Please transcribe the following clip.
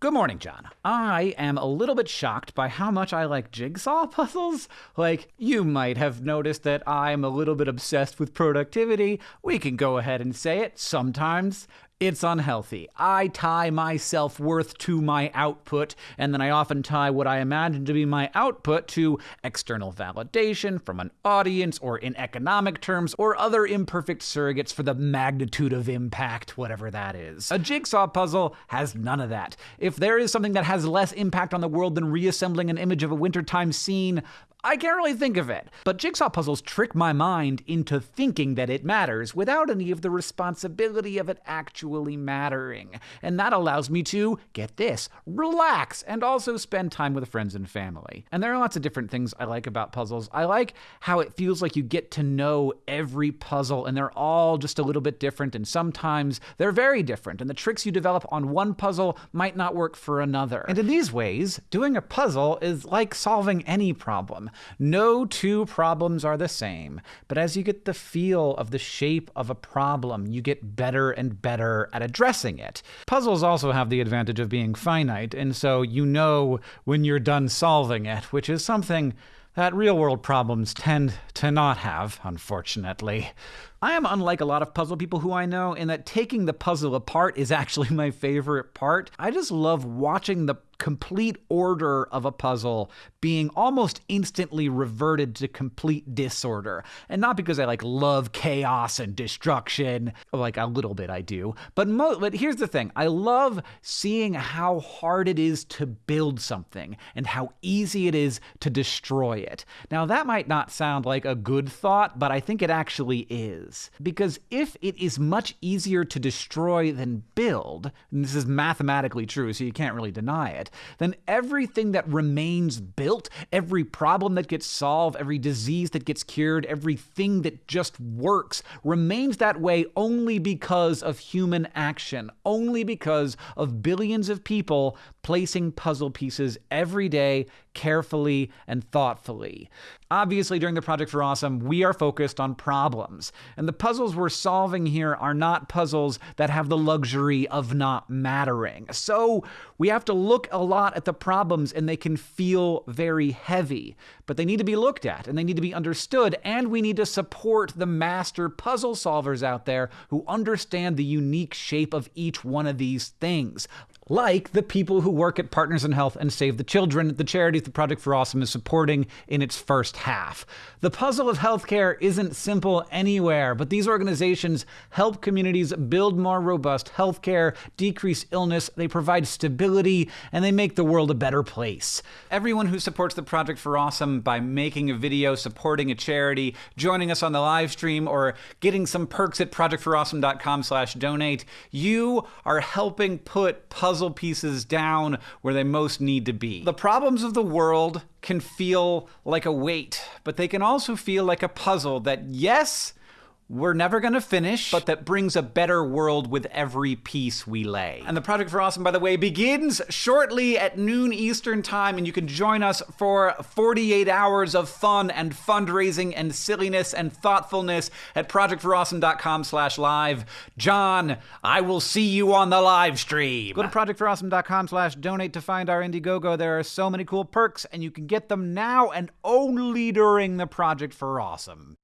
Good morning, John. I am a little bit shocked by how much I like jigsaw puzzles. Like, you might have noticed that I'm a little bit obsessed with productivity. We can go ahead and say it sometimes. It's unhealthy. I tie my self worth to my output, and then I often tie what I imagine to be my output to external validation from an audience, or in economic terms, or other imperfect surrogates for the magnitude of impact, whatever that is. A jigsaw puzzle has none of that. If there is something that has less impact on the world than reassembling an image of a wintertime scene, I can't really think of it. But jigsaw puzzles trick my mind into thinking that it matters without any of the responsibility of it actually mattering. And that allows me to, get this, relax and also spend time with friends and family. And there are lots of different things I like about puzzles. I like how it feels like you get to know every puzzle and they're all just a little bit different and sometimes they're very different and the tricks you develop on one puzzle might not work for another. And in these ways, doing a puzzle is like solving any problem. No two problems are the same, but as you get the feel of the shape of a problem, you get better and better at addressing it. Puzzles also have the advantage of being finite, and so you know when you're done solving it, which is something that real world problems tend to not have, unfortunately. I am unlike a lot of puzzle people who I know in that taking the puzzle apart is actually my favorite part. I just love watching the complete order of a puzzle being almost instantly reverted to complete disorder. And not because I like love chaos and destruction, like a little bit I do, but mo- but here's the thing. I love seeing how hard it is to build something and how easy it is to destroy it. Now that might not sound like a good thought, but I think it actually is. Because if it is much easier to destroy than build, and this is mathematically true, so you can't really deny it, then everything that remains built, every problem that gets solved, every disease that gets cured, everything that just works remains that way only because of human action, only because of billions of people placing puzzle pieces every day carefully and thoughtfully. Obviously, during the Project for Awesome, we are focused on problems. And the puzzles we're solving here are not puzzles that have the luxury of not mattering. So we have to look a lot at the problems and they can feel very heavy. But they need to be looked at and they need to be understood. And we need to support the master puzzle solvers out there who understand the unique shape of each one of these things like the people who work at Partners in Health and Save the Children, the charities the Project for Awesome is supporting in its first half. The puzzle of healthcare isn't simple anywhere, but these organizations help communities build more robust healthcare, decrease illness, they provide stability, and they make the world a better place. Everyone who supports the Project for Awesome by making a video, supporting a charity, joining us on the live stream, or getting some perks at projectforawesome.com slash donate, you are helping put puzzle puzzle pieces down where they most need to be. The problems of the world can feel like a weight, but they can also feel like a puzzle that, yes, we're never going to finish, but that brings a better world with every piece we lay. And the Project for Awesome, by the way, begins shortly at noon Eastern Time, and you can join us for 48 hours of fun and fundraising and silliness and thoughtfulness at projectforawesome.com slash live. John, I will see you on the live stream. Go to projectforawesome.com slash donate to find our Indiegogo. There are so many cool perks, and you can get them now and only during the Project for Awesome.